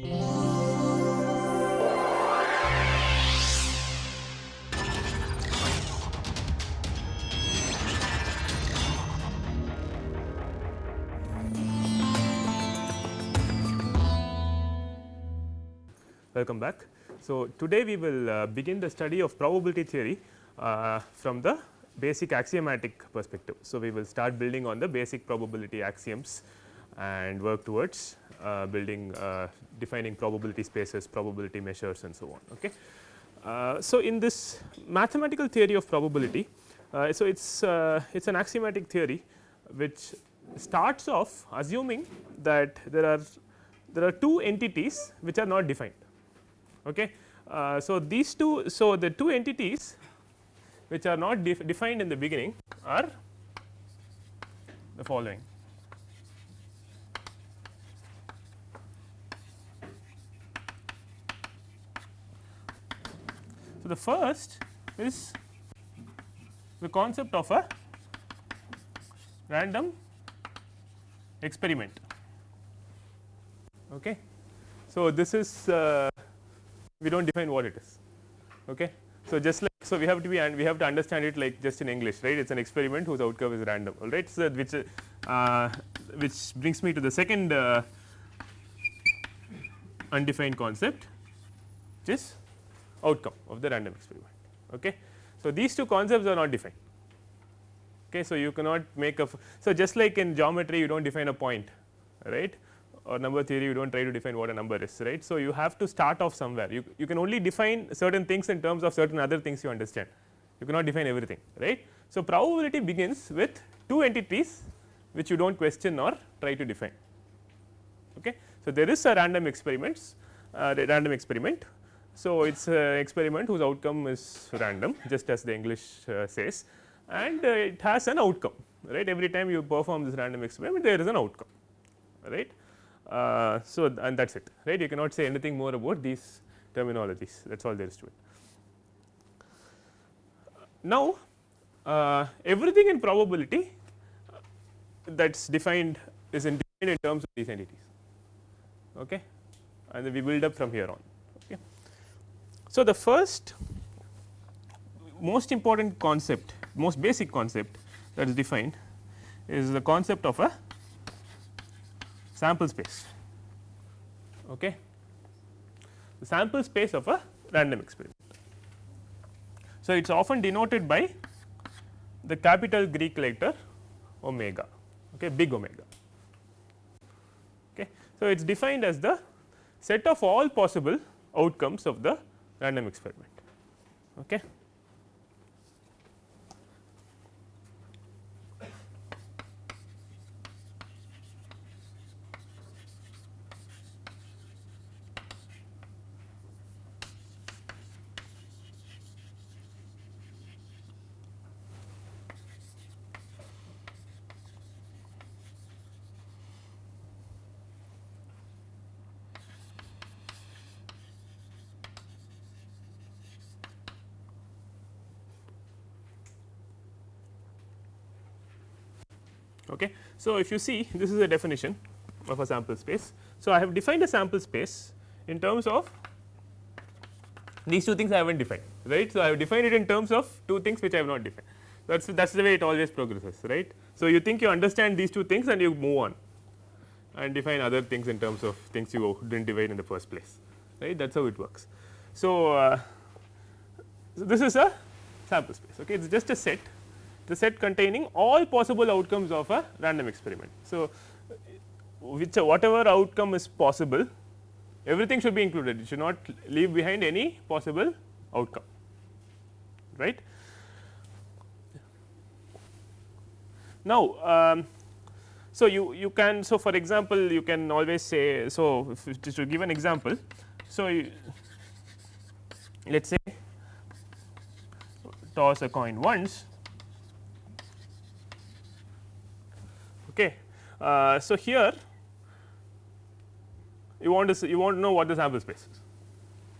Welcome back. So, today we will uh, begin the study of probability theory uh, from the basic axiomatic perspective. So, we will start building on the basic probability axioms and work towards building uh, defining probability spaces, probability measures and so on. Okay. Uh, so, in this mathematical theory of probability, uh, so it is it is an axiomatic theory which starts off assuming that there are there are two entities which are not defined Okay. Uh, so, these two so the two entities which are not def defined in the beginning are the following. The first is the concept of a random experiment. Okay. So, this is uh, we do not define what it is. Okay. So, just like so we have to be and we have to understand it like just in English right it is an experiment whose outcome is random all right. So, which uh, which brings me to the second uh, undefined concept which is outcome of the random experiment. Okay. So, these two concepts are not defined. Okay. So, you cannot make a so just like in geometry you do not define a point right or number theory you do not try to define what a number is right. So, you have to start off somewhere you, you can only define certain things in terms of certain other things you understand you cannot define everything right. So, probability begins with two entities which you do not question or try to define. Okay. So, there is a random experiments uh, random experiment. So, it is an experiment whose outcome is random just as the English uh, says and uh, it has an outcome right every time you perform this random experiment there is an outcome right. Uh, so, and that is it right you cannot say anything more about these terminologies that is all there is to it. Now, uh, everything in probability that is defined is in defined in terms of these entities okay and then we build up from here on. So, the first most important concept most basic concept that is defined is the concept of a sample space. Okay. The sample space of a random experiment. So, it is often denoted by the capital Greek letter omega, okay, big omega. Okay. So, it is defined as the set of all possible outcomes of the random experiment. Okay. Okay. So, if you see this is a definition of a sample space. So, I have defined a sample space in terms of these two things I have not defined right. So, I have defined it in terms of two things which I have not defined that is that is the way it always progresses right. So, you think you understand these two things and you move on and define other things in terms of things you did not divide in the first place right that is how it works. So, uh, so this is a sample space okay it is just a set the set containing all possible outcomes of a random experiment. So, which whatever outcome is possible everything should be included it should not leave behind any possible outcome right. Now, um, so you you can so for example, you can always say so just to give an example. So, let us say toss a coin once Okay. Uh, so, here you want to you want to know what the sample space is.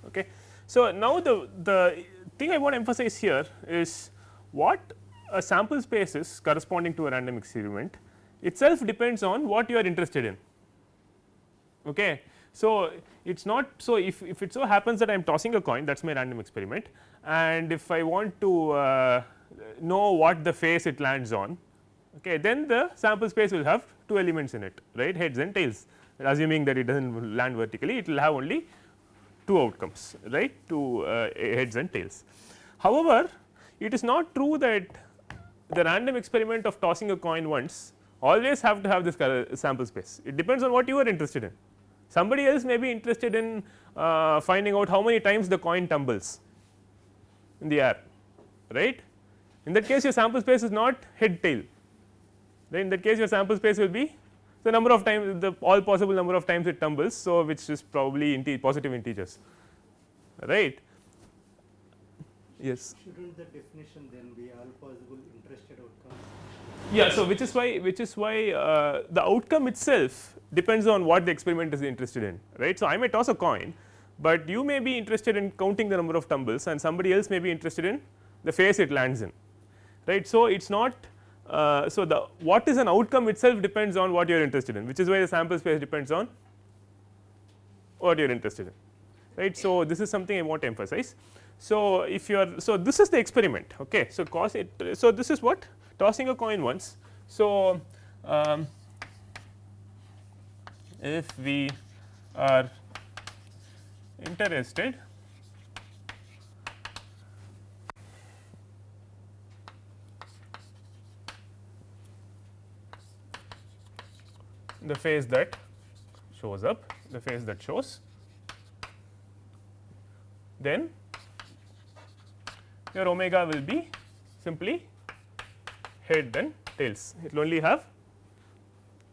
Okay. So, now the, the thing I want to emphasize here is what a sample space is corresponding to a random experiment itself depends on what you are interested in. Okay. So, it is not so if, if it so happens that I am tossing a coin that is my random experiment and if I want to uh, know what the face it lands on okay, then the sample space will have two elements in it right heads and tails assuming that it does not land vertically it will have only two outcomes right two uh, heads and tails. However, it is not true that the random experiment of tossing a coin once always have to have this sample space it depends on what you are interested in. Somebody else may be interested in uh, finding out how many times the coin tumbles in the air right. In that case your sample space is not head tail then in that case your sample space will be the number of times the all possible number of times it tumbles. So, which is probably inte positive integers right. Yes. Shouldn't the definition then be all possible interested outcomes? Yeah. So, which is why which is why uh, the outcome itself depends on what the experiment is interested in right. So, I may toss a coin, but you may be interested in counting the number of tumbles and somebody else may be interested in the phase it lands in right. So, it is not uh, so, the what is an outcome itself depends on what you are interested in which is why the sample space depends on what you are interested in right. So, this is something I want to emphasize. So, if you are so this is the experiment okay. So, cause it so this is what tossing a coin once. So, um, if we are interested the phase that shows up the phase that shows. Then your omega will be simply head and tails. It will only have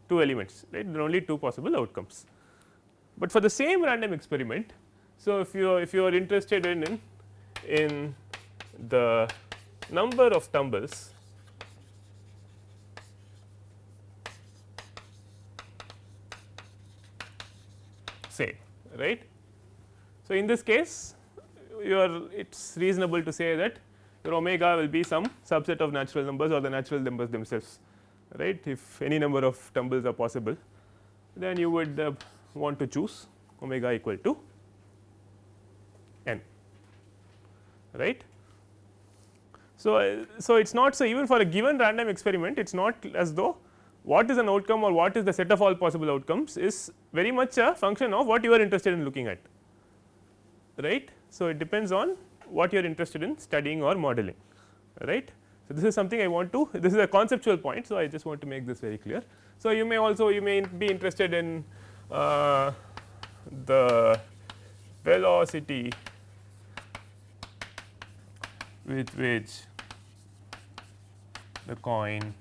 two elements right? There are only two possible outcomes. But for the same random experiment so if you if you are interested in in, in the number of tumbles say right. So, in this case you are it is reasonable to say that your omega will be some subset of natural numbers or the natural numbers themselves right if any number of tumbles are possible then you would uh, want to choose omega equal to n right. So, uh, so it is not so even for a given random experiment it is not as though what is an outcome or what is the set of all possible outcomes is very much a function of what you are interested in looking at right. So, it depends on what you are interested in studying or modeling right. So, this is something I want to this is a conceptual point. So, I just want to make this very clear. So, you may also you may be interested in uh, the velocity with which the coin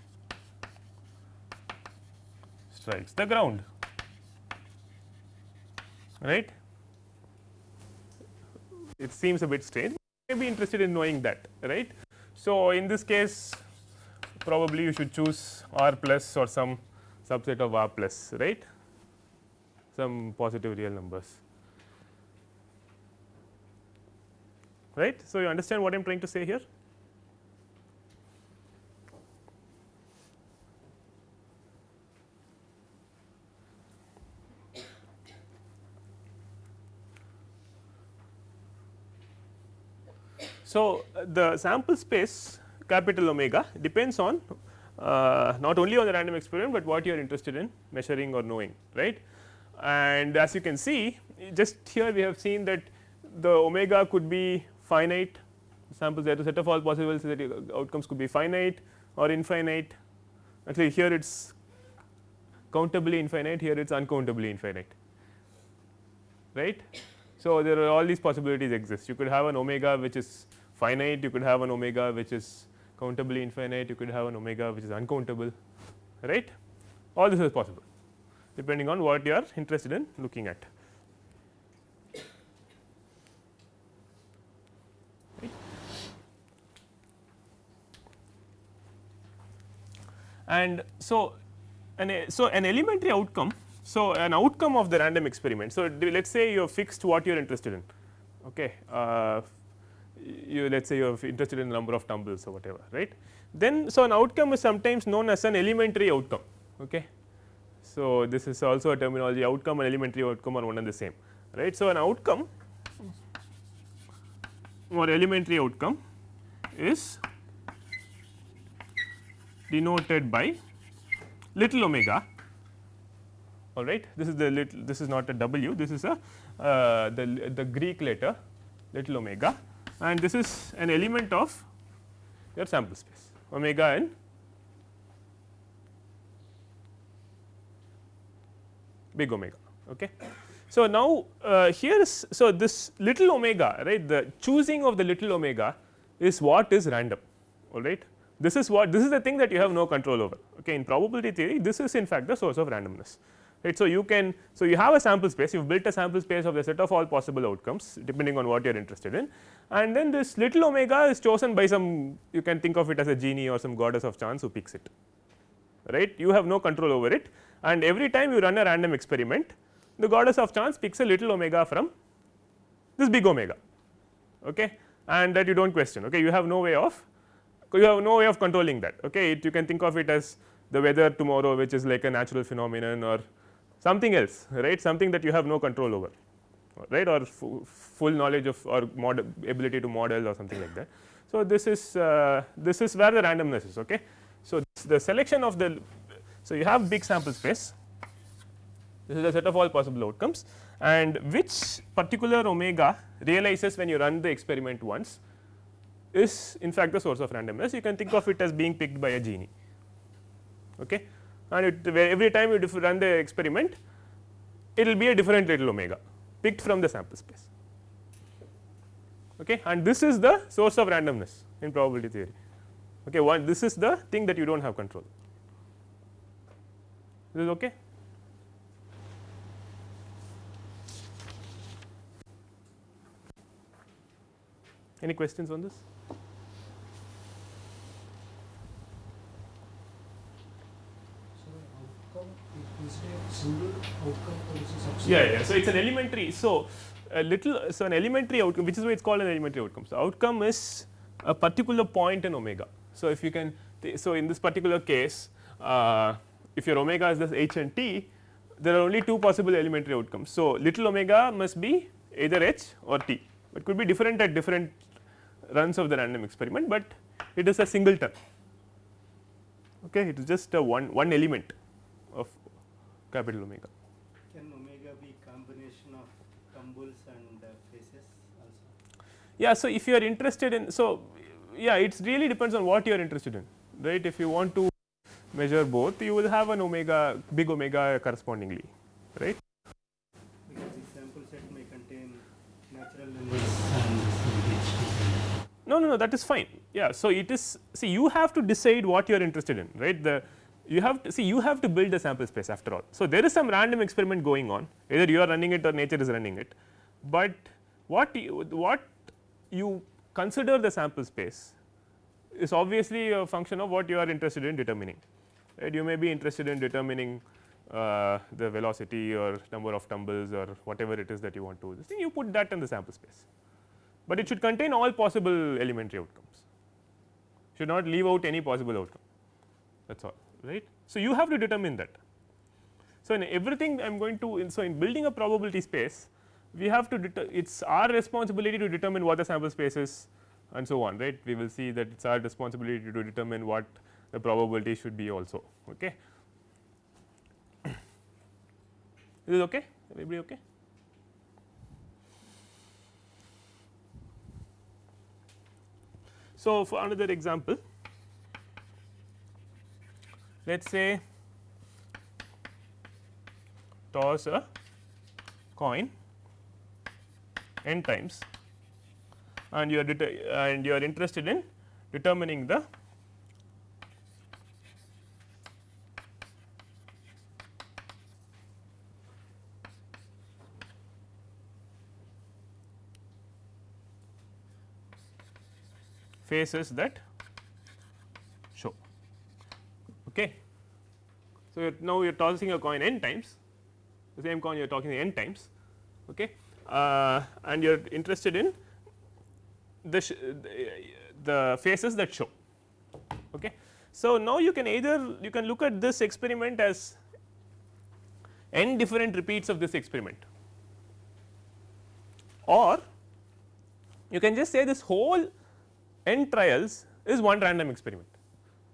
strikes the ground right. It seems a bit strange may be interested in knowing that right. So, in this case probably you should choose r plus or some subset of r plus right some positive real numbers right. So, you understand what I am trying to say here So, the sample space capital omega depends on uh, not only on the random experiment, but what you are interested in measuring or knowing right. And as you can see just here we have seen that the omega could be finite samples there to set of all possible outcomes could be finite or infinite actually here it is countably infinite here it is uncountably infinite right. So, there are all these possibilities exist you could have an omega which is finite you could have an omega which is countably infinite you could have an omega which is uncountable right all this is possible depending on what you are interested in looking at. And so, an so an elementary outcome. So, an outcome of the random experiment. So, let us say you have fixed what you are interested in okay, uh, you let us say you are interested in number of tumbles or whatever right. Then so an outcome is sometimes known as an elementary outcome okay. So, this is also a terminology outcome and elementary outcome are one and the same right. So, an outcome or elementary outcome is denoted by little omega all right. This is the little this is not a w this is a uh, the, the Greek letter little omega and this is an element of your sample space omega n big omega. Okay. So, now uh, here is so this little omega right the choosing of the little omega is what is random all right. This is what this is the thing that you have no control over okay. in probability theory this is in fact the source of randomness right. So, you can so you have a sample space you have built a sample space of the set of all possible outcomes depending on what you are interested in. And then this little omega is chosen by some you can think of it as a genie or some goddess of chance who picks it right? You have no control over it. And every time you run a random experiment the goddess of chance picks a little omega from this big omega okay? And that you do not question okay? You have no way of you have no way of controlling that okay? It, you can think of it as the weather tomorrow which is like a natural phenomenon or something else right? Something that you have no control over right? Or full knowledge of or model ability to model or something like that. So, this is uh, this is where the randomness is okay. So, the selection of the so you have big sample space. This is a set of all possible outcomes. And which particular omega realizes when you run the experiment once is in fact the source of randomness. You can think of it as being picked by a genie okay and it, every time you run the experiment it will be a different little omega picked from the sample space. Okay? And this is the source of randomness in probability theory. Okay one this is the thing that you do not have control. This is okay? Any questions on this? Yeah, yeah. So it's an elementary. So a little. So an elementary outcome, which is why it's called an elementary outcome. So outcome is a particular point in omega. So if you can, so in this particular case, uh, if your omega is this h and t, there are only two possible elementary outcomes. So little omega must be either h or t. It could be different at different runs of the random experiment, but it is a singleton okay it is just a one one element capital omega. Can omega be combination of tumbles and uh, phases also? Yeah, so if you are interested in so yeah it really depends on what you are interested in right if you want to measure both you will have an omega big omega correspondingly right. Because the sample set may contain natural numbers and no, no, no that is fine. Yeah. So, it is see you have to decide what you are interested in right the you have to see you have to build the sample space after all. So, there is some random experiment going on. Either you are running it or nature is running it, but what you, what you consider the sample space is obviously a function of what you are interested in determining. Right. You may be interested in determining uh, the velocity or number of tumbles or whatever it is that you want to this you put that in the sample space. But it should contain all possible elementary outcomes. Should not leave out any possible outcome. That is all right. So, you have to determine that. So, in everything I am going to in so in building a probability space we have to it is our responsibility to determine what the sample space is and so on right we will see that it is our responsibility to determine what the probability should be also okay. Is it okay everybody okay So, for another example, let us say toss a coin n times and you are and you are interested in determining the faces that show. Okay. So, now you are tossing a coin n times the same coin you are talking n times okay. Uh, and you are interested in the, the faces that show. Okay. So, now you can either you can look at this experiment as n different repeats of this experiment or you can just say this whole n trials is one random experiment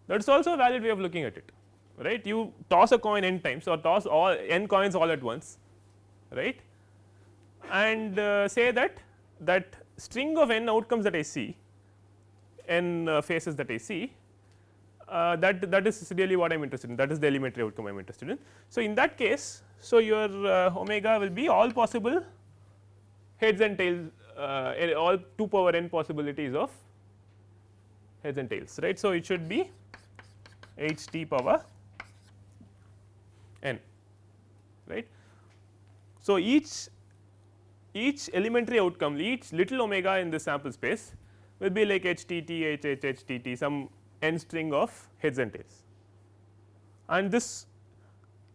that is also a valid way of looking at it right you toss a coin n times or toss all n coins all at once right and uh, say that that string of n outcomes that I see n uh, faces that I see uh, that that is really what I am interested in that is the elementary outcome I am interested in. So, in that case so your uh, omega will be all possible heads and tails uh, all 2 power n possibilities of heads and tails right. So, it should be h t power n right. So, each each elementary outcome each little omega in the sample space will be like h t t h h h t t some n string of heads and tails and this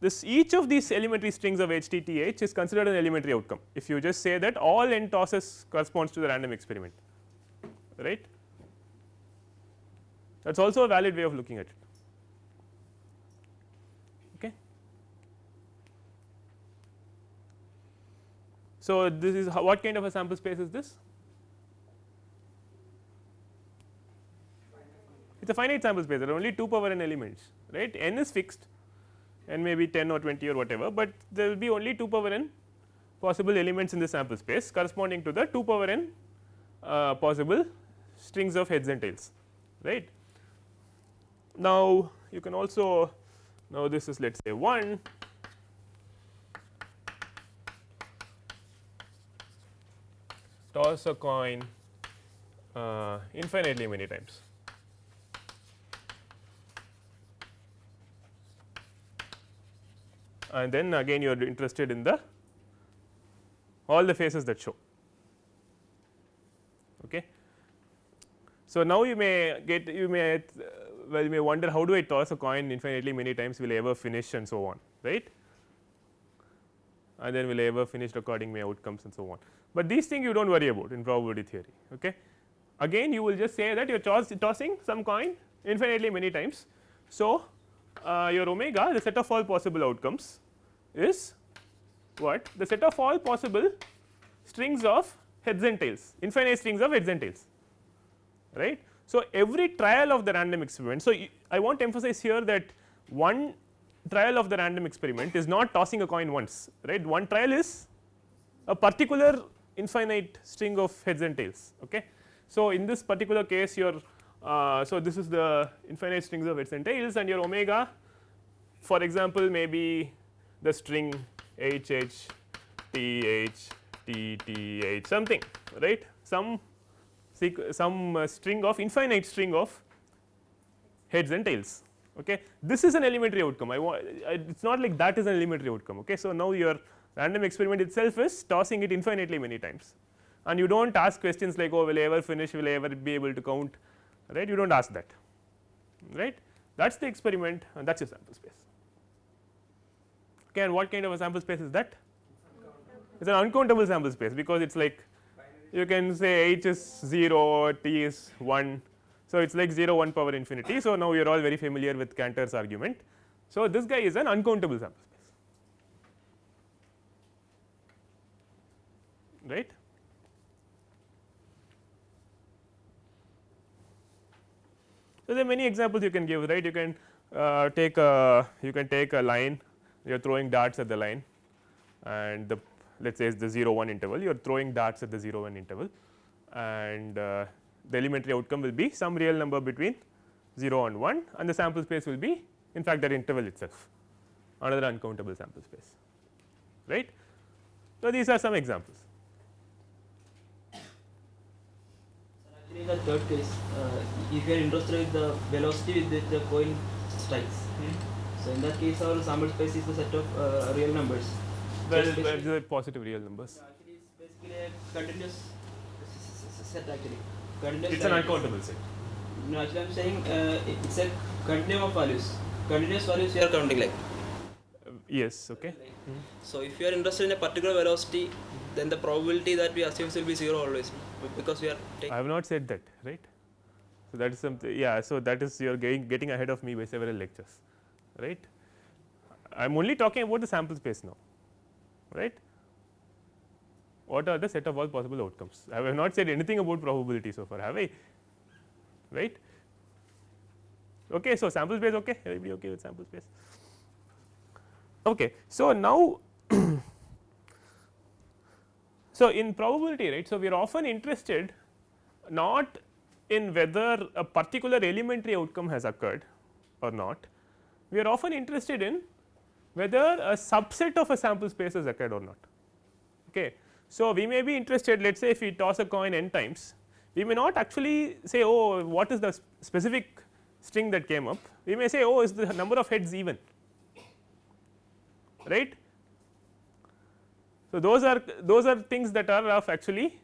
this each of these elementary strings of h t t h is considered an elementary outcome if you just say that all n tosses corresponds to the random experiment right that is also a valid way of looking at it. Okay. So, this is what kind of a sample space is this? It is a finite sample space there are only 2 power n elements right n is fixed n may be 10 or 20 or whatever, but there will be only 2 power n possible elements in the sample space corresponding to the 2 power n uh, possible strings of heads and tails right. Now, you can also now this is let us say 1 toss a coin uh, infinitely many times. And then again you are interested in the all the faces that show. Okay. So, now you may get you may well you may wonder how do I toss a coin infinitely many times will I ever finish and so on right and then will I ever finish recording my outcomes and so on. But these things you do not worry about in probability theory. Okay. Again you will just say that you are tossing some coin infinitely many times. So, uh, your omega the set of all possible outcomes is what the set of all possible strings of heads and tails infinite strings of heads and tails right. So, every trial of the random experiment. So, I want to emphasize here that one trial of the random experiment is not tossing a coin once right one trial is a particular infinite string of heads and tails. Okay. So, in this particular case your uh, so this is the infinite strings of heads and tails and your omega for example, maybe the string h h t h t t h something right some some uh, string of infinite string of heads and tails. Okay. This is an elementary outcome I want it is not like that is an elementary outcome. Okay. So, now your random experiment itself is tossing it infinitely many times and you do not ask questions like oh will I ever finish will I ever be able to count right you do not ask that right that is the experiment and that is your sample space. Okay, and what kind of a sample space is that? It is an uncountable sample space because it is like you can say h is 0, t is 1. So, it is like 0 1 power infinity. So, now you are all very familiar with Cantor's argument. So, this guy is an uncountable sample space right. So, there are many examples you can give right? You can uh, take a you can take a line. You are throwing darts at the line. And the let us say is the 0 1 interval you are throwing darts at the 0 1 interval. And uh, the elementary outcome will be some real number between 0 and 1 and the sample space will be in fact that interval itself. Another uncountable sample space. Right. So, these are some examples. Actually, in the third case, uh, if you are interested in the velocity with which the coin strikes, so in that case, our sample space is the set of uh, real numbers. Well, Just well, basically- the positive real numbers. So actually, it's basically a continuous set. Actually, continuous. It is an uncountable set. No, actually, I'm saying uh, it's a continuum of values. Continuous values you are counting like. Uh, yes, okay. So if you are interested in a particular velocity, then the probability that we assume will be zero always, because we are. I have not said that, right. So, that is something yeah. So, that is you are getting getting ahead of me by several lectures, right. I am only talking about the sample space now right. What are the set of all possible outcomes? I have not said anything about probability so far have I right. Okay, so, sample space okay everybody okay with sample space. Okay. So, now so in probability right. So, we are often interested not in whether a particular elementary outcome has occurred or not, we are often interested in whether a subset of a sample space has occurred or not. Okay. So, we may be interested let us say if we toss a coin n times, we may not actually say oh what is the specific string that came up, we may say oh is the number of heads even right. So, those are those are things that are of actually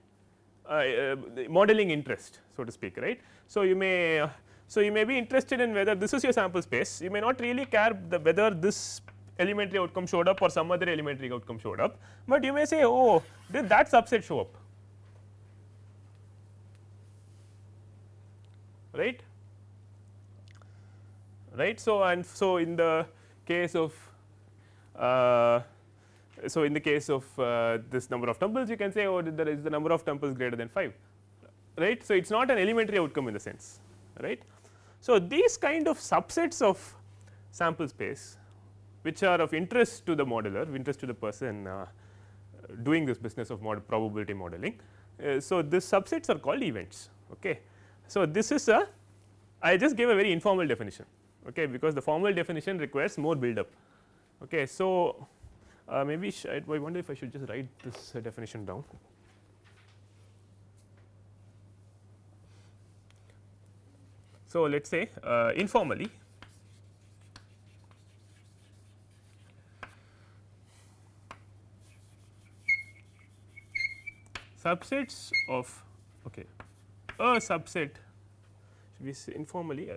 uh, uh, modeling interest so to speak right. So, you may so you may be interested in whether this is your sample space you may not really care the whether this elementary outcome showed up or some other elementary outcome showed up, but you may say oh did that subset show up right right. So, and so in the case of uh, so in the case of uh, this number of tumbles you can say oh there is the number of tumbles greater than 5 right. So, it is not an elementary outcome in the sense right. So, these kind of subsets of sample space which are of interest to the modeler interest to the person uh, doing this business of model probability modeling. Uh, so, these subsets are called events. Okay. So, this is a I just gave a very informal definition okay, because the formal definition requires more build up. Okay. So, uh, maybe I wonder if I should just write this uh, definition down. So, let us say uh, informally subsets of okay, a subset should we informally uh,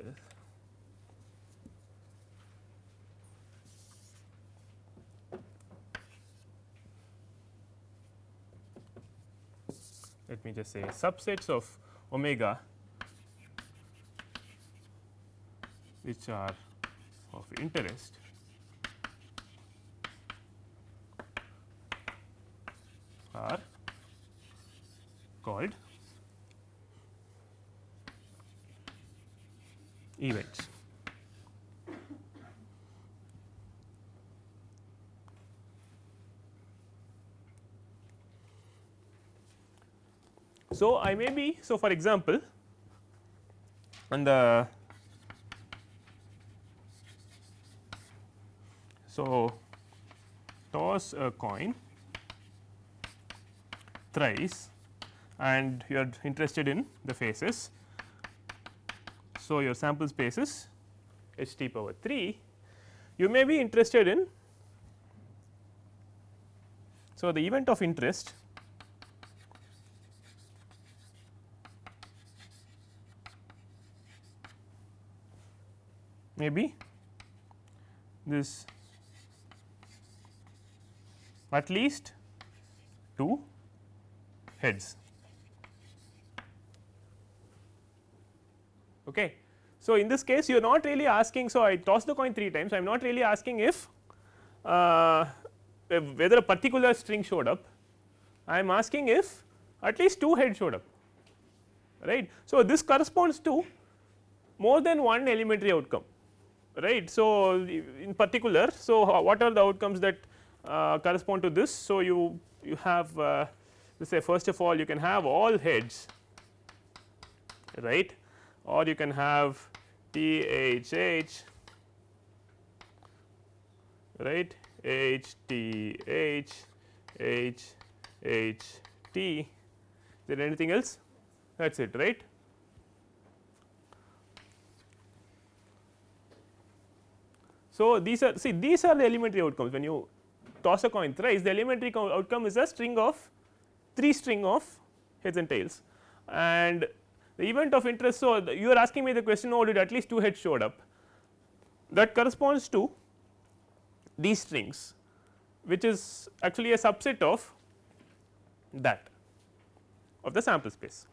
let me just say subsets of omega which are of interest are called events. So, I may be so for example, on the so toss a coin thrice and you are interested in the faces. So, your sample space is h t power 3 you may be interested in so the event of interest maybe this at least 2 heads. Okay. So, in this case you are not really asking. So, I toss the coin 3 times I am not really asking if uh, whether a particular string showed up I am asking if at least 2 heads showed up right. So, this corresponds to more than one elementary outcome right. So, in particular, so what are the outcomes that uh, correspond to this. So, you you have uh, let's say first of all you can have all heads right or you can have T H H right H T H H H T is there anything else that is it right. So, these are see these are the elementary outcomes when you toss a coin thrice the elementary outcome is a string of 3 string of heads and tails and the event of interest. So, you are asking me the question oh did at least 2 heads showed up that corresponds to these strings which is actually a subset of that of the sample space.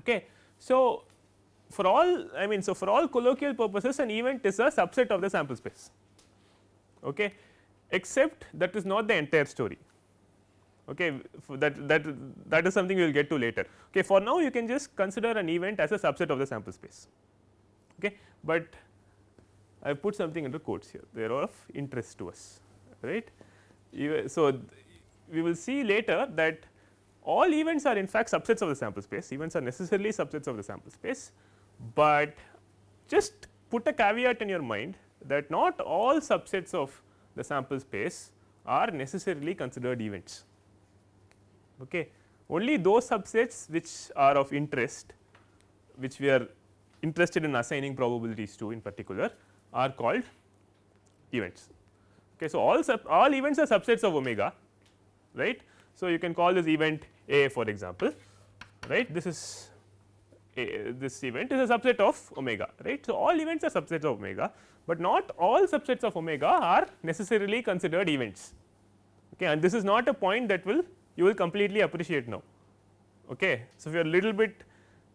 Okay. So, for all I mean so for all colloquial purposes an event is a subset of the sample space. Okay, except that is not the entire story. Okay, that that that is something we will get to later. Okay, for now you can just consider an event as a subset of the sample space, okay, but I have put something into quotes here. They are of interest to us. Right. So, we will see later that all events are in fact subsets of the sample space. Events are necessarily subsets of the sample space, but just put a caveat in your mind that not all subsets of the sample space are necessarily considered events. Okay. Only those subsets which are of interest which we are interested in assigning probabilities to in particular are called events. Okay. So, all sub all events are subsets of omega right. So, you can call this event A for example right this is a, this event is a subset of omega right. So, all events are subsets of omega, but not all subsets of omega are necessarily considered events okay. and this is not a point that will you will completely appreciate now. Okay. So, if you are a little bit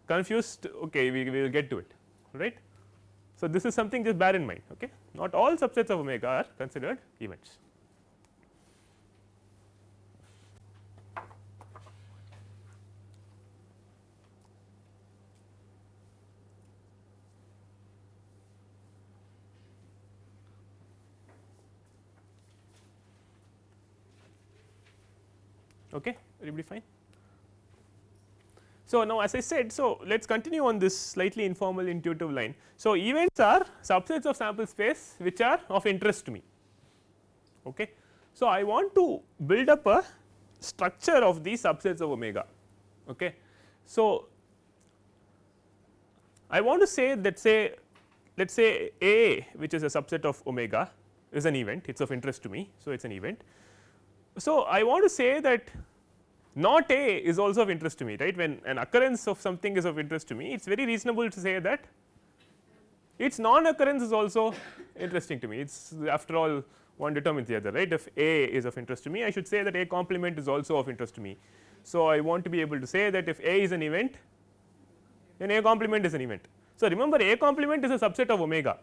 confused okay, we, we will get to it right. So, this is something just bear in mind okay. not all subsets of omega are considered events. Okay, everybody fine. So, now as I said, so let us continue on this slightly informal intuitive line. So, events are subsets of sample space which are of interest to me. Okay. So, I want to build up a structure of these subsets of omega. Okay. So, I want to say that say let us say A which is a subset of omega is an event it is of interest to me. So, it is an event so, I want to say that not A is also of interest to me right when an occurrence of something is of interest to me it is very reasonable to say that its non occurrence is also interesting to me it is after all one determines the other right if A is of interest to me I should say that A complement is also of interest to me. So, I want to be able to say that if A is an event then A complement is an event. So, remember A complement is a subset of omega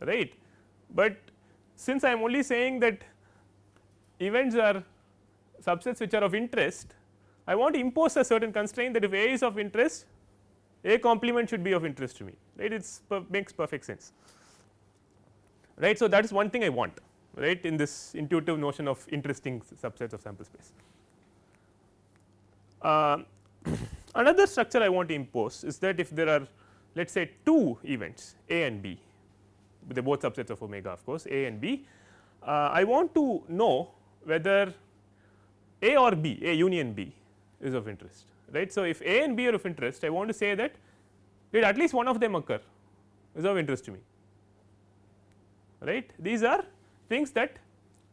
right, but since I am only saying that events are subsets which are of interest, I want to impose a certain constraint that if A is of interest, A complement should be of interest to me. Right? It makes perfect sense. Right. So, that is one thing I want. Right? In this intuitive notion of interesting subsets of sample space. Uh, another structure I want to impose is that if there are let us say two events A and B they are both subsets of omega of course A and B, uh, I want to know whether A or B, A union B is of interest right. So, if A and B are of interest I want to say that did at least one of them occur is of interest to me right. These are things that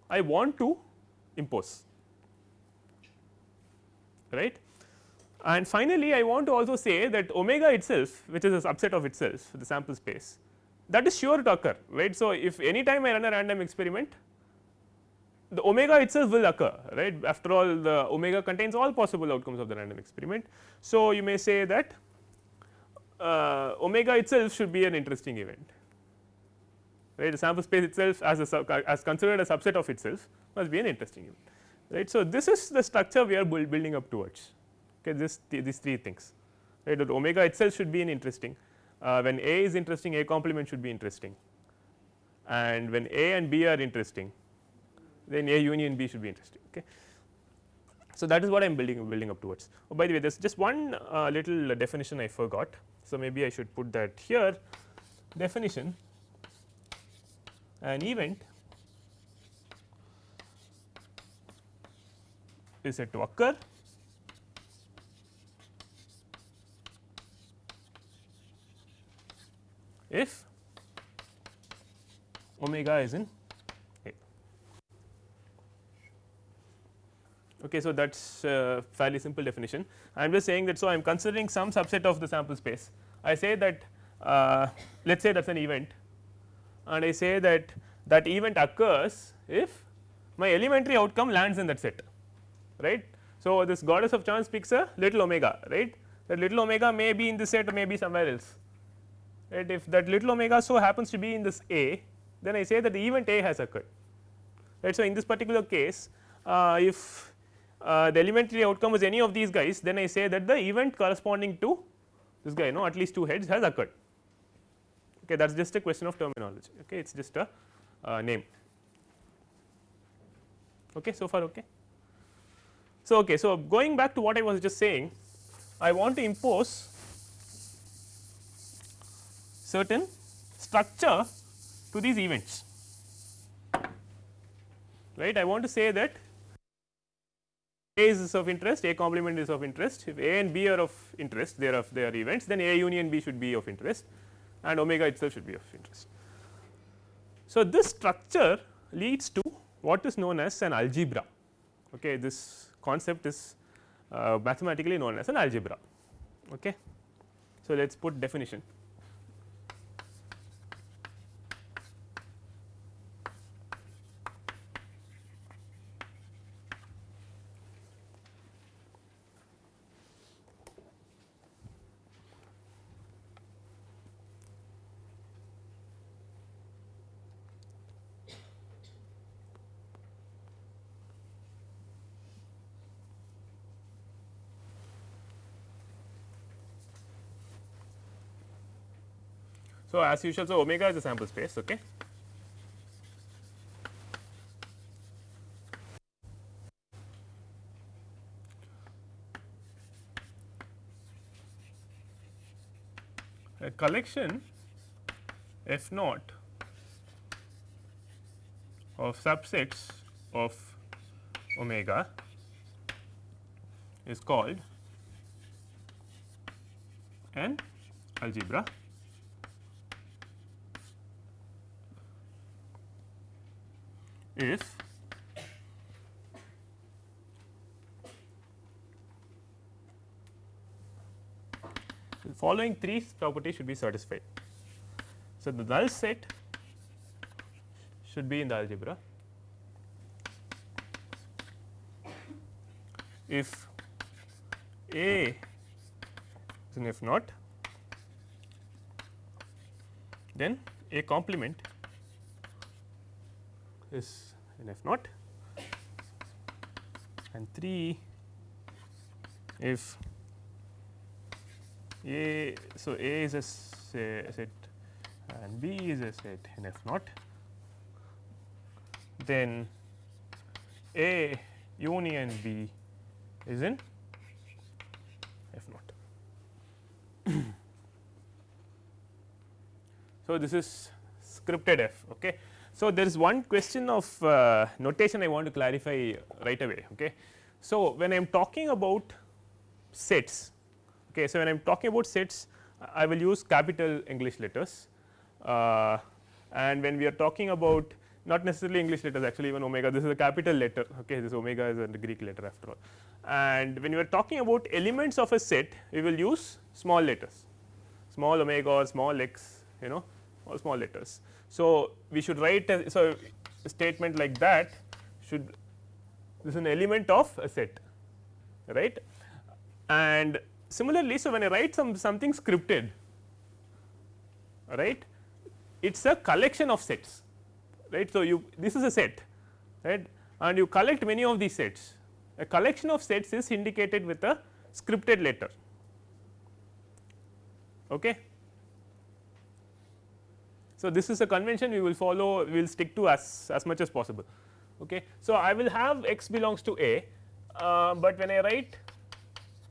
I want to impose right. And finally, I want to also say that omega itself which is a subset of itself the sample space that is sure to occur right. So, if any time I run a random experiment the omega itself will occur right? After all the omega contains all possible outcomes of the random experiment. So, you may say that uh, omega itself should be an interesting event right? The sample space itself as a as considered a subset of itself must be an interesting event right. So, this is the structure we are build, building up towards okay? This th these three things right? That omega itself should be an interesting uh, when A is interesting A complement should be interesting. And when A and B are interesting then A union B should be interesting. Okay. So, that is what I am building building up towards. Oh, by the way, there is just one uh, little definition I forgot. So, maybe I should put that here definition an event is said to occur if omega is in Okay, so that is a fairly simple definition. I am just saying that so I am considering some subset of the sample space. I say that uh, let us say that is an event and I say that that event occurs if my elementary outcome lands in that set right. So, this goddess of chance picks a little omega right that little omega may be in this set or may be somewhere else right if that little omega so happens to be in this A then I say that the event A has occurred right. So, in this particular case uh, if uh, the elementary outcome is any of these guys then I say that the event corresponding to this guy no at least two heads has occurred. Okay that is just a question of terminology. Okay it is just a uh, name. Okay so far okay. So, okay, so going back to what I was just saying I want to impose certain structure to these events. Right? I want to say that A is of interest A complement is of interest if A and B are of interest they are of their events then A union B should be of interest and omega itself should be of interest. So, this structure leads to what is known as an algebra okay this concept is uh, mathematically known as an algebra okay. So, let us put definition So, as usual so omega is a sample space okay. A collection f naught of subsets of omega is called an algebra if the following three properties should be satisfied. So, the null set should be in the algebra if A is an F naught then A complement is in F naught and 3 if A. So, A is a set and B is a set in F naught then A union B is in F naught. so, this is scripted F. Okay. So, there is one question of uh, notation I want to clarify right away. Okay. So, when I am talking about sets, okay, so when I am talking about sets I will use capital English letters uh, and when we are talking about not necessarily English letters actually even omega this is a capital letter okay this omega is a Greek letter after all and when we are talking about elements of a set we will use small letters small omega or small x you know all small letters. So, we should write a, so a statement like that should this is an element of a set right and similarly. So, when I write some something scripted right it is a collection of sets right. So, you this is a set right and you collect many of these sets a collection of sets is indicated with a scripted letter okay. So, this is a convention we will follow we will stick to as, as much as possible. Okay. So, I will have x belongs to A, uh, but when I write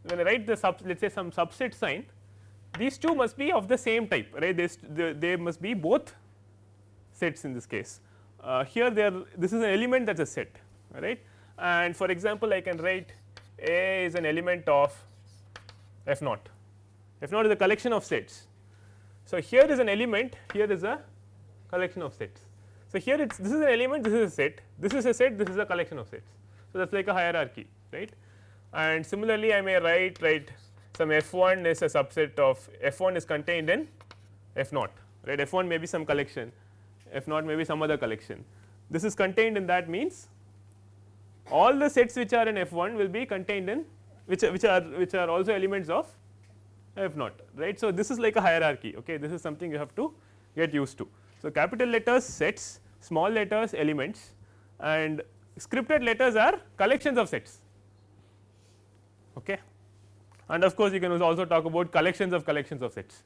when I write the sub let us say some subset sign these two must be of the same type right they, they, must be both sets in this case. Uh, here there this is an element that is a set right and for example, I can write A is an element of f naught f naught is a collection of sets so, here is an element here is a collection of sets. So, here it is this is an element this is a set this is a set this is a collection of sets. So, that is like a hierarchy right and similarly I may write write some f 1 is a subset of f 1 is contained in f naught right f 1 may be some collection f naught may be some other collection. This is contained in that means all the sets which are in f 1 will be contained in which which are which are also elements of f naught right. So, this is like a hierarchy okay this is something you have to get used to So, capital letters sets, small letters elements and scripted letters are collections of sets. Okay. And of course, you can also talk about collections of collections of sets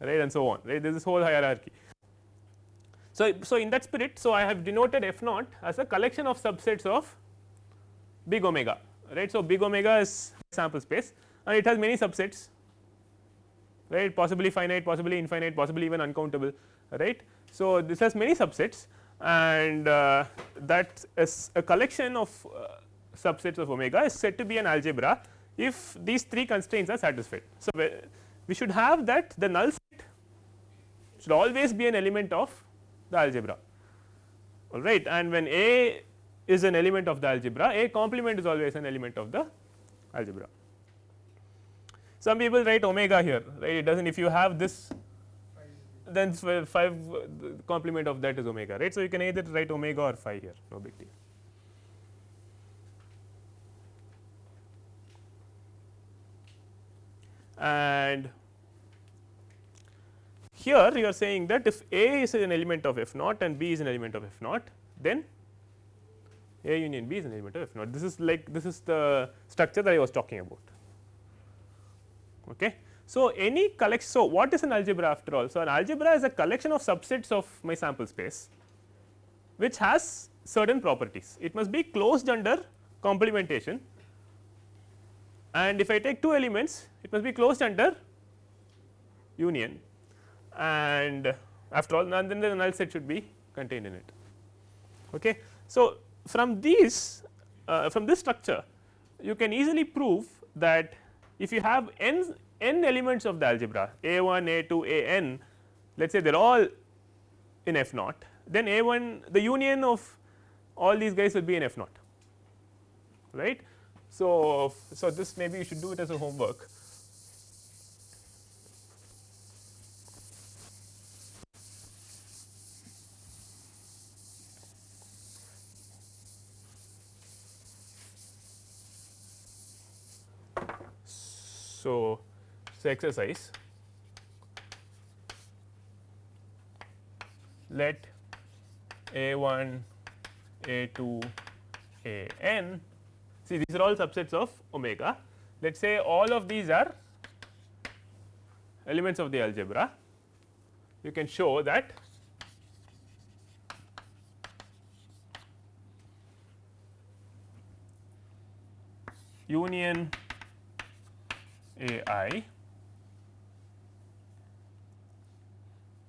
right and so on right there is this whole hierarchy. So, so in that spirit, so I have denoted f naught as a collection of subsets of big omega right. So, big omega is sample space and it has many subsets right possibly finite, possibly infinite, possibly even uncountable right. So, this has many subsets and uh, that is a collection of uh, subsets of omega is said to be an algebra if these three constraints are satisfied. So, we should have that the null set should always be an element of the algebra all right and when A is an element of the algebra A complement is always an element of the algebra. Some people write omega here right it does not if you have this then phi complement of that is omega right. So, you can either write omega or phi here no big deal. And here you are saying that if A is an element of f naught and B is an element of f naught then A union B is an element of f naught this is like this is the structure that I was talking about. Okay. So, any collection so what is an algebra after all? So, an algebra is a collection of subsets of my sample space which has certain properties it must be closed under complementation and if I take two elements it must be closed under union and after all then the null set should be contained in it. Okay. So, from these uh, from this structure you can easily prove that if you have n n elements of the algebra a 1 a 2 a n let us say they are all in f naught then a 1 the union of all these guys will be in f naught right. So, so this maybe you should do it as a homework. So, so exercise let a 1 a 2 a n See these are all subsets of omega. Let us say all of these are elements of the algebra. You can show that union A i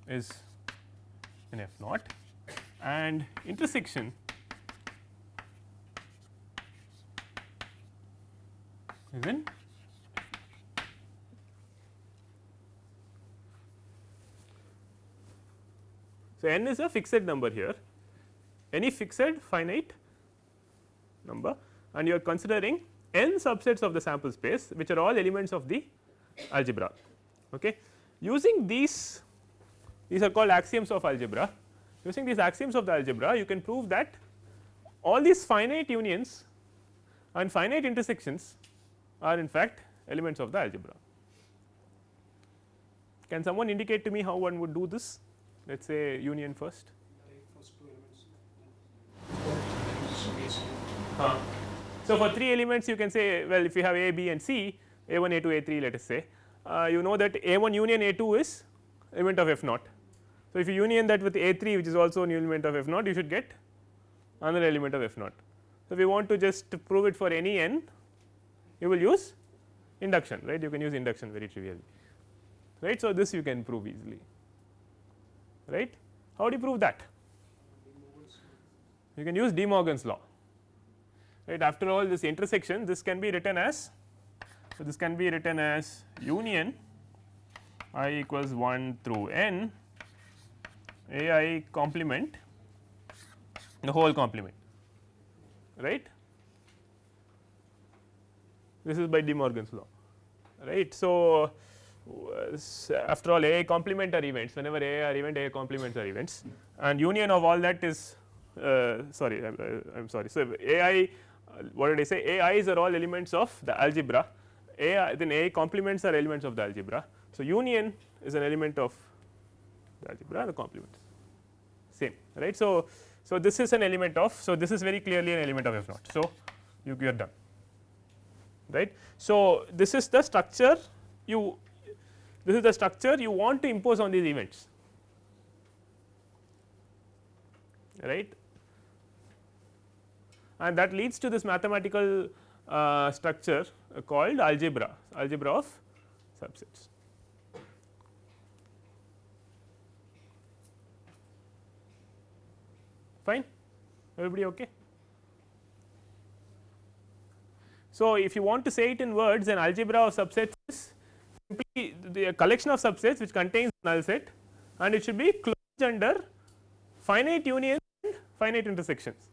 is an f naught and intersection is in So, n is a fixed number here any fixed finite number and you are considering n subsets of the sample space which are all elements of the algebra. Okay. Using these these are called axioms of algebra using these axioms of the algebra you can prove that all these finite unions and finite intersections are in fact elements of the algebra. Can someone indicate to me how one would do this let us say union first. Huh. So, for 3 elements you can say well if you have a, b and c a 1 a 2 a 3 let us say uh, you know that a 1 union a 2 is element of f naught. So, if you union that with a 3 which is also an element of f naught you should get another element of f naught. So, we want to just prove it for any n you will use induction right you can use induction very trivially right. So, this you can prove easily right how do you prove that you can use De Morgan's law right after all this intersection this can be written as so this can be written as union i equals 1 through n a i complement the whole complement right this is by De Morgan's law right. So, after all A complement are events whenever A are event A complements are events and union of all that is uh, sorry I am sorry. So, A i what did I say A i's are all elements of the algebra A then A complements are elements of the algebra. So, union is an element of algebra the complements same right. So, so this is an element of so this is very clearly an element of f naught. So, you, you are done right. So, this is the structure you this is the structure you want to impose on these events right and that leads to this mathematical uh, structure called algebra algebra of subsets. Fine, everybody okay? So, if you want to say it in words then algebra of subsets is simply the collection of subsets which contains null set and it should be closed under finite unions and finite intersections.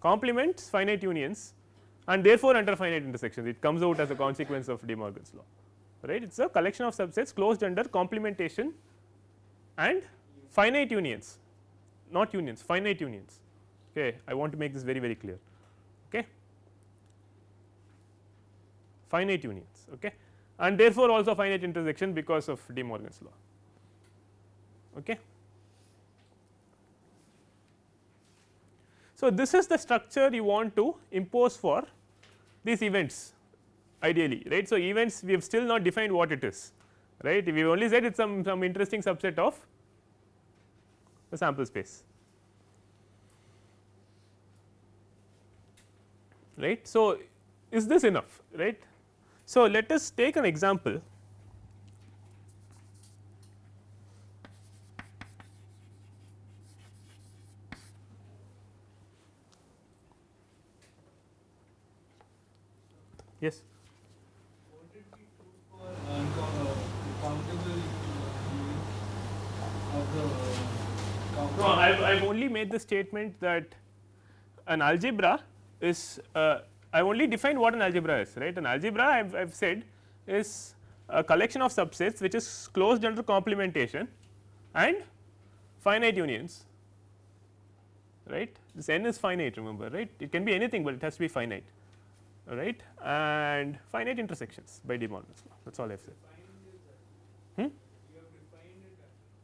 Complements finite unions and therefore, under finite intersections. It comes out as a consequence of De Morgan's law. Right? It is a collection of subsets closed under complementation and finite unions not unions finite unions. Okay I want to make this very very clear. Okay? Finite unions okay? And therefore also finite intersection because of De Morgan's law. Okay? So, this is the structure you want to impose for these events ideally right. So, events we have still not defined what it is right? We've only said it is some some interesting subset of the sample space right. So, is this enough right. So, let us take an example Yes. What it be true for uncountable of the No, I have only made the statement that an algebra is uh, I have only defined what an algebra is right an algebra I have said is a collection of subsets which is closed under complementation and finite unions right this n is finite remember right it can be anything, but it has to be finite right and finite intersections by De Morgan's law that is all I have said. Hmm?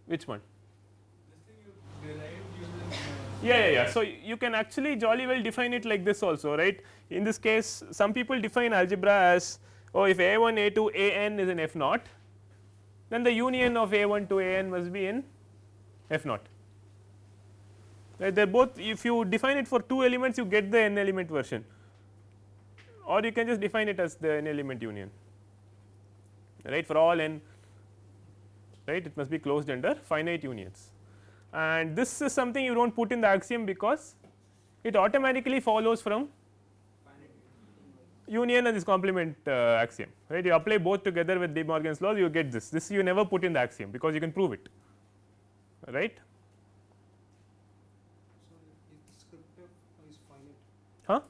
Which one? Yeah, yeah, yeah. So, you can actually jolly well define it like this also right. In this case some people define algebra as oh if a 1 a 2 a n is in f naught then the union of a 1 to a n must be in f naught right they are both if you define it for two elements you get the n element version or you can just define it as the n element union right for all n right it must be closed under finite unions and this is something you do not put in the axiom because it automatically follows from union and this complement uh, axiom right? You apply both together with De Morgan's laws you get this. This you never put in the axiom because you can prove it right? Huh?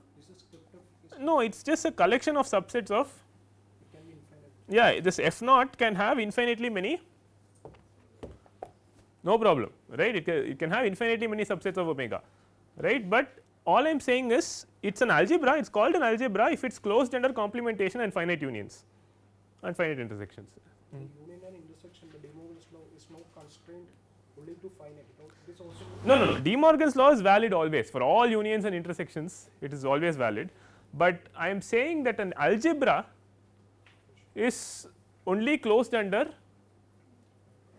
No it is just a collection of subsets of yeah this f naught can have infinitely many no problem right? It can, it can have infinitely many subsets of omega right? But all I am saying is it is an algebra it is called an algebra if it is closed under complementation and finite unions and finite intersections. The union and intersection the De Morgan's law is not constrained only to finite. It is also no no no. De Morgan's law is valid always. For all unions and intersections it is always valid. But I am saying that an algebra is only closed under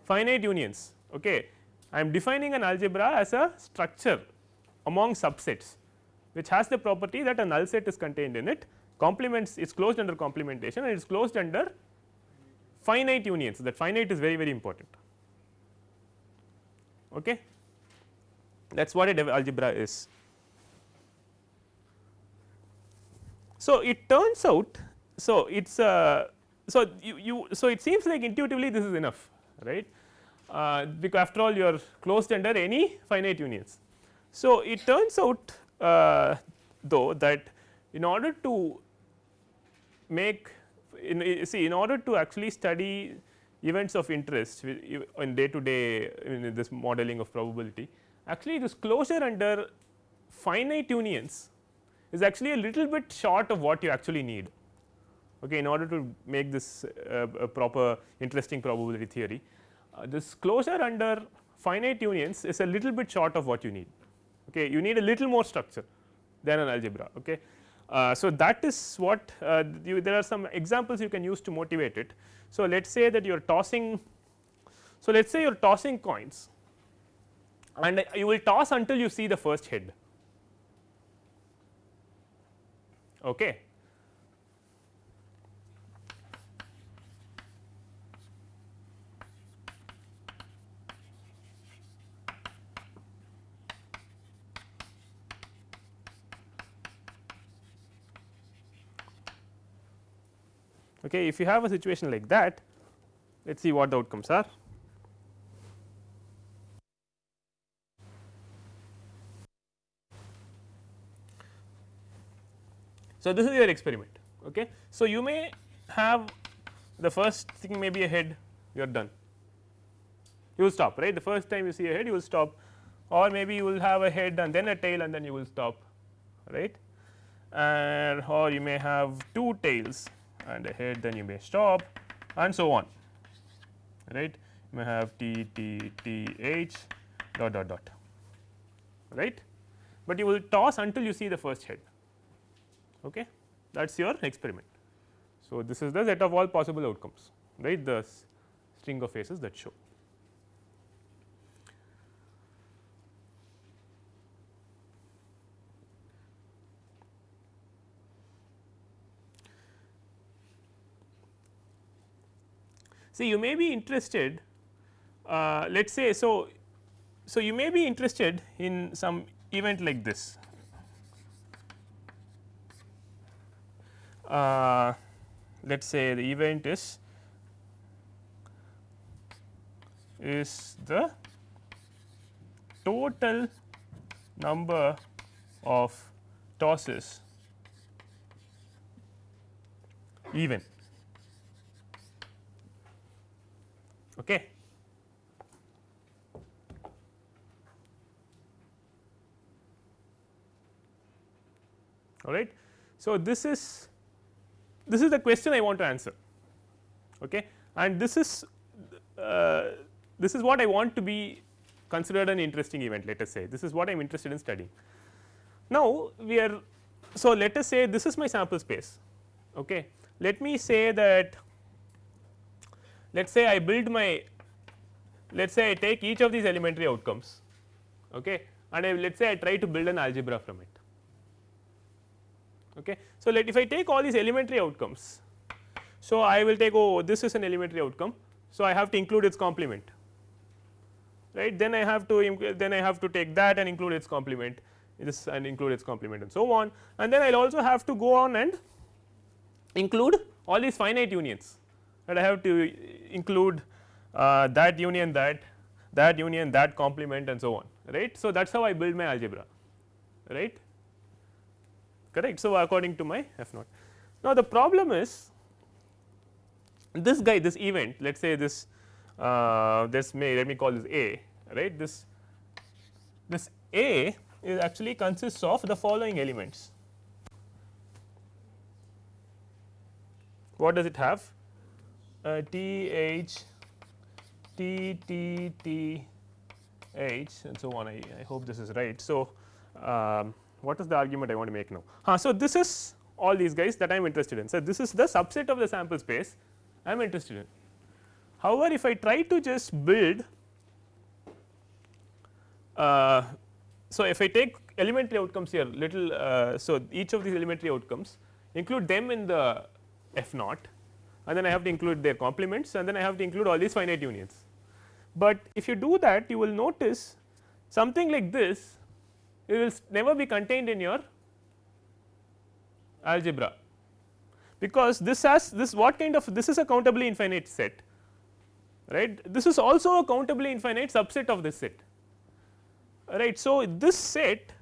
finite unions. Okay. I am defining an algebra as a structure among subsets which has the property that a null set is contained in it complements is closed under complementation and it is closed under finite unions that finite is very very important. Okay. That is what a algebra is. So, it turns out so it is uh, so you, you so it seems like intuitively this is enough right uh, because after all you are closed under any finite unions. So, it turns out uh, though that in order to make in see in order to actually study events of interest in day to day in this modeling of probability actually this closure under finite unions is actually a little bit short of what you actually need okay, in order to make this uh, a proper interesting probability theory. Uh, this closure under finite unions is a little bit short of what you need. Okay. You need a little more structure than an algebra. Okay. Uh, so, that is what uh, you, there are some examples you can use to motivate it. So, let us say that you are tossing. So, let us say you are tossing coins and you will toss until you see the first head. Okay. Okay, if you have a situation like that, let us see what the outcomes are. So, this is your experiment. Okay. So, you may have the first thing may be a head you are done you will stop right the first time you see a head you will stop or maybe you will have a head and then a tail and then you will stop right and or you may have two tails and a head then you may stop and so on. Right? You may have t t t h dot dot dot. Right? But you will toss until you see the first head. Okay? That is your experiment. So, this is the set of all possible outcomes. Right? The string of faces that show. See you may be interested uh, let us say so so you may be interested in some event like this. Uh, let us say the event is is the total number of tosses even okay. All right so this is this is the question I want to answer. Okay. And this is uh, this is what I want to be considered an interesting event let us say. This is what I am interested in studying. Now, we are so let us say this is my sample space. Okay. Let me say that let us say I build my let us say I take each of these elementary outcomes okay and I let us say I try to build an algebra from it Okay. So, let if I take all these elementary outcomes, so I will take oh this is an elementary outcome. So, I have to include its complement right then I have to then I have to take that and include its complement this and include its complement and so on and then I will also have to go on and include all these finite unions that I have to include uh, that union that that union that complement and so on right. So, that is how I build my algebra right correct. So, according to my f naught. Now, the problem is this guy this event let us say this uh, this may let me call this A right this this A is actually consists of the following elements. What does it have? Uh, T H T T T H and so on I, I hope this is right. So, um, what is the argument I want to make now. Uh, so, this is all these guys that I am interested in. So, this is the subset of the sample space I am interested in. However, if I try to just build uh, so if I take elementary outcomes here little uh, so each of these elementary outcomes include them in the f naught and then I have to include their complements and then I have to include all these finite unions. But if you do that you will notice something like this it will never be contained in your algebra because this has this what kind of this is a countably infinite set right this is also a countably infinite subset of this set right. So, this set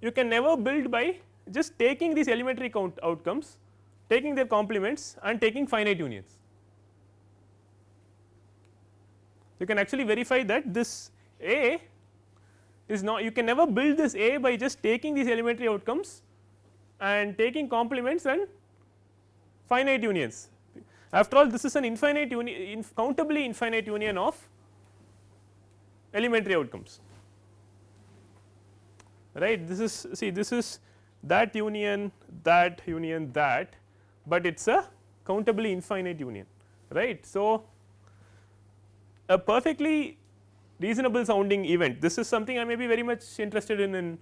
you can never build by just taking these elementary count outcomes taking their complements and taking finite unions. You can actually verify that this A is not you can never build this A by just taking these elementary outcomes and taking complements and finite unions. After all this is an infinite union countably infinite union of elementary outcomes right this is see this is that union that union that, but it is a countably infinite union right. So, a perfectly reasonable sounding event. This is something I may be very much interested in in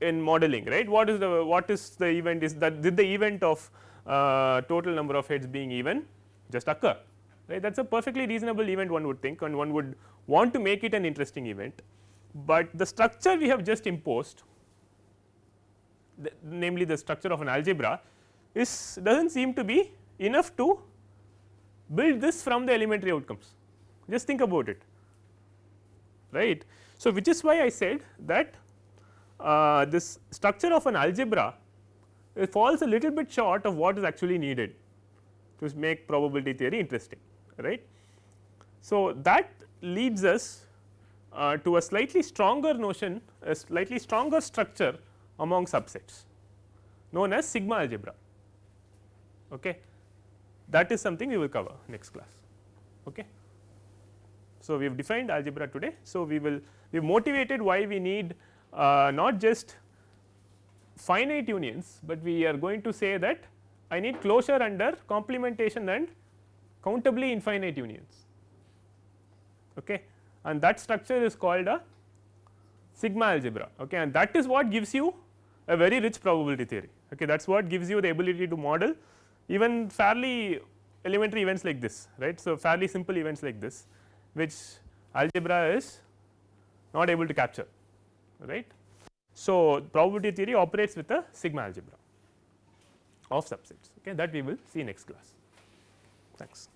in modeling right? What is the what is the event is that did the event of uh, total number of heads being even just occur right? That is a perfectly reasonable event one would think and one would want to make it an interesting event, but the structure we have just imposed the, namely the structure of an algebra is does not seem to be enough to build this from the elementary outcomes just think about it right. So, which is why I said that uh, this structure of an algebra it falls a little bit short of what is actually needed to make probability theory interesting right. So, that leads us uh, to a slightly stronger notion a slightly stronger structure among subsets known as sigma algebra. Okay. That is something we will cover next class. Okay. So, we have defined algebra today. So, we will we motivated why we need uh, not just finite unions, but we are going to say that I need closure under complementation and countably infinite unions okay. and that structure is called a sigma algebra okay. and that is what gives you a very rich probability theory okay. that is what gives you the ability to model even fairly elementary events like this right. So, fairly simple events like this which algebra is not able to capture right. So, probability theory operates with a sigma algebra of subsets okay that we will see next class thanks.